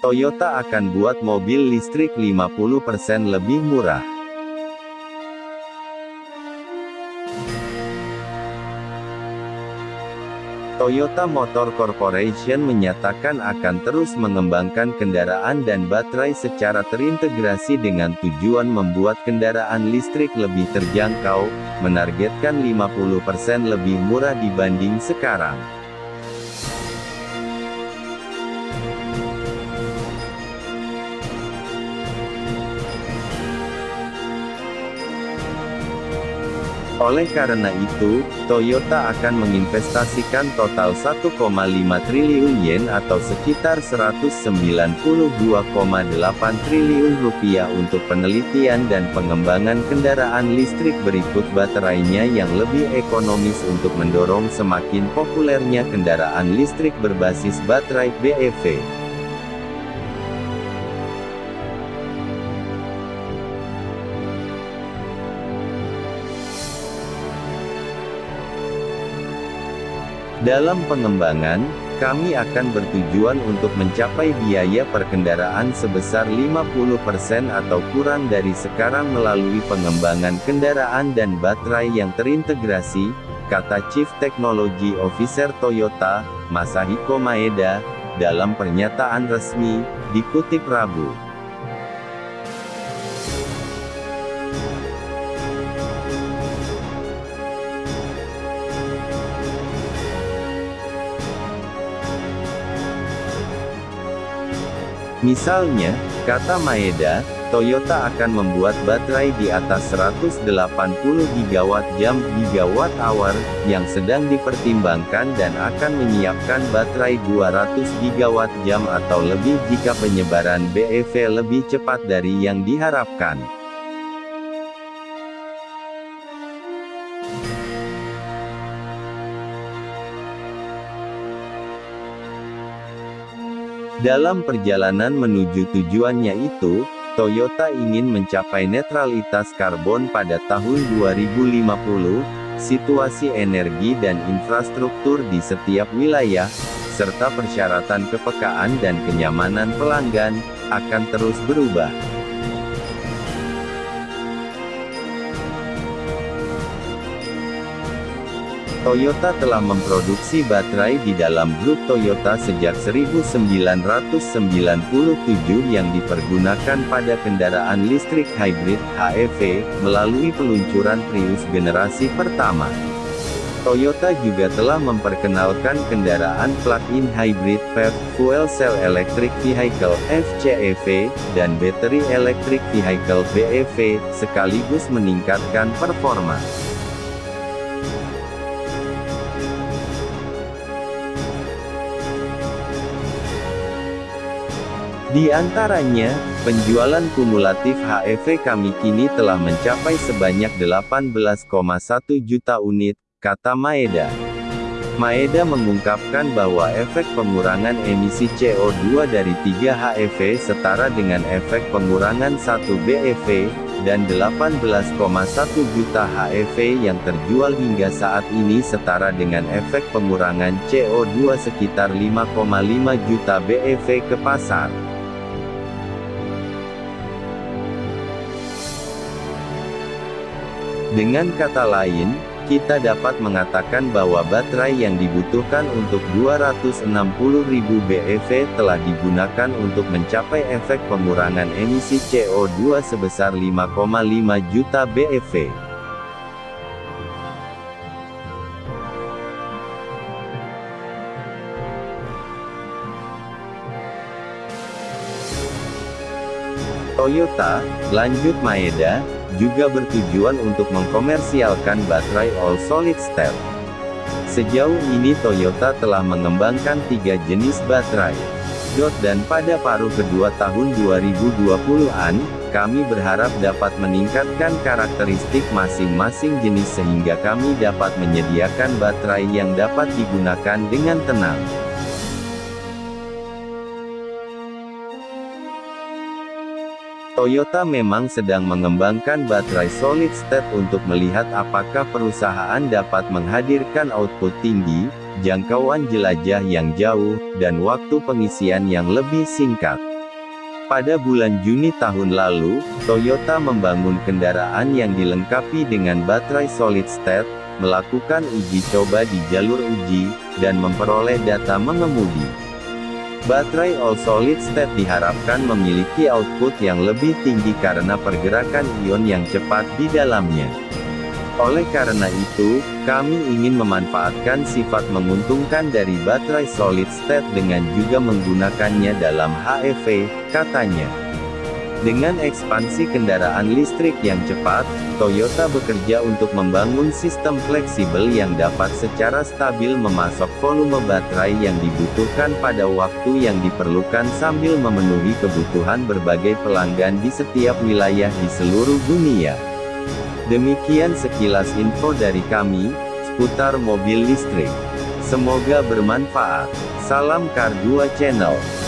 Toyota akan buat mobil listrik 50% lebih murah. Toyota Motor Corporation menyatakan akan terus mengembangkan kendaraan dan baterai secara terintegrasi dengan tujuan membuat kendaraan listrik lebih terjangkau, menargetkan 50% lebih murah dibanding sekarang. Oleh karena itu, Toyota akan menginvestasikan total 1,5 triliun yen atau sekitar 192,8 triliun rupiah untuk penelitian dan pengembangan kendaraan listrik berikut baterainya yang lebih ekonomis untuk mendorong semakin populernya kendaraan listrik berbasis baterai BEV. Dalam pengembangan, kami akan bertujuan untuk mencapai biaya perkendaraan sebesar 50% atau kurang dari sekarang melalui pengembangan kendaraan dan baterai yang terintegrasi, kata Chief Technology Officer Toyota, Masahiko Maeda, dalam pernyataan resmi, dikutip Rabu. Misalnya, kata Maeda, Toyota akan membuat baterai di atas 180 gigawatt jam gigawatt hour, yang sedang dipertimbangkan dan akan menyiapkan baterai 200 gigawatt jam atau lebih jika penyebaran BEV lebih cepat dari yang diharapkan. Dalam perjalanan menuju tujuannya itu, Toyota ingin mencapai netralitas karbon pada tahun 2050, situasi energi dan infrastruktur di setiap wilayah, serta persyaratan kepekaan dan kenyamanan pelanggan, akan terus berubah. Toyota telah memproduksi baterai di dalam grup Toyota sejak 1997 yang dipergunakan pada kendaraan listrik hybrid (HEV) melalui peluncuran Prius generasi pertama. Toyota juga telah memperkenalkan kendaraan plug-in hybrid PHEV, Fuel Cell Electric Vehicle (FCEV), dan Battery Electric Vehicle (BEV), sekaligus meningkatkan performa. Di antaranya, penjualan kumulatif HEV kami kini telah mencapai sebanyak 18,1 juta unit, kata Maeda. Maeda mengungkapkan bahwa efek pengurangan emisi CO2 dari 3 HEV setara dengan efek pengurangan 1 BEV, dan 18,1 juta HEV yang terjual hingga saat ini setara dengan efek pengurangan CO2 sekitar 5,5 juta BEV ke pasar. Dengan kata lain, kita dapat mengatakan bahwa baterai yang dibutuhkan untuk 260.000 BEV telah digunakan untuk mencapai efek pengurangan emisi CO2 sebesar 5,5 juta BEV. Toyota, lanjut Maeda, juga bertujuan untuk mengkomersialkan baterai all solid state. Sejauh ini Toyota telah mengembangkan tiga jenis baterai. Dot dan pada paruh kedua tahun 2020-an, kami berharap dapat meningkatkan karakteristik masing-masing jenis sehingga kami dapat menyediakan baterai yang dapat digunakan dengan tenang. Toyota memang sedang mengembangkan baterai solid state untuk melihat apakah perusahaan dapat menghadirkan output tinggi, jangkauan jelajah yang jauh, dan waktu pengisian yang lebih singkat. Pada bulan Juni tahun lalu, Toyota membangun kendaraan yang dilengkapi dengan baterai solid state, melakukan uji coba di jalur uji, dan memperoleh data mengemudi. Baterai all solid state diharapkan memiliki output yang lebih tinggi karena pergerakan ion yang cepat di dalamnya. Oleh karena itu, kami ingin memanfaatkan sifat menguntungkan dari baterai solid state dengan juga menggunakannya dalam HEV, katanya. Dengan ekspansi kendaraan listrik yang cepat, Toyota bekerja untuk membangun sistem fleksibel yang dapat secara stabil memasok volume baterai yang dibutuhkan pada waktu yang diperlukan sambil memenuhi kebutuhan berbagai pelanggan di setiap wilayah di seluruh dunia. Demikian sekilas info dari kami, seputar mobil listrik. Semoga bermanfaat. Salam Kar 2 Channel.